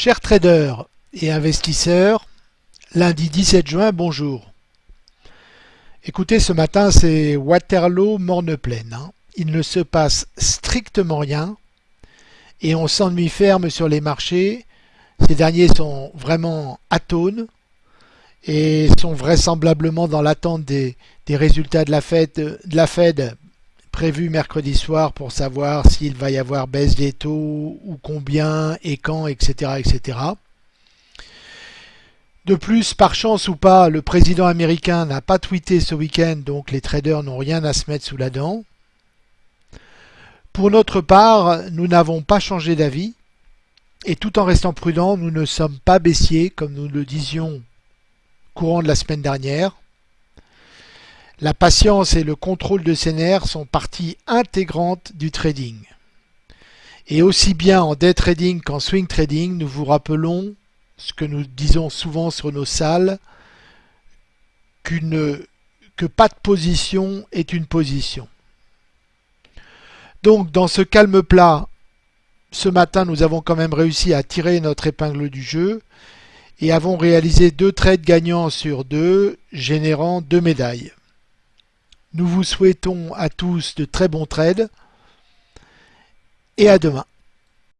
Chers traders et investisseurs, lundi 17 juin, bonjour. Écoutez, ce matin, c'est Waterloo morne pleine. Hein. Il ne se passe strictement rien et on s'ennuie ferme sur les marchés. Ces derniers sont vraiment atones et sont vraisemblablement dans l'attente des, résultats de la Fed, de la Fed prévu mercredi soir pour savoir s'il va y avoir baisse des taux ou combien et quand, etc. etc. De plus, par chance ou pas, le président américain n'a pas tweeté ce week-end, donc les traders n'ont rien à se mettre sous la dent. Pour notre part, nous n'avons pas changé d'avis, et tout en restant prudents, nous ne sommes pas baissiers, comme nous le disions courant de la semaine dernière. La patience et le contrôle de ses nerfs sont partie intégrante du trading. Et aussi bien en day trading qu'en swing trading, nous vous rappelons ce que nous disons souvent sur nos salles, qu'une que pas de position est une position. Donc dans ce calme plat, ce matin nous avons quand même réussi à tirer notre épingle du jeu et avons réalisé deux trades gagnants sur deux, générant deux médailles. Nous vous souhaitons à tous de très bons trades et à demain.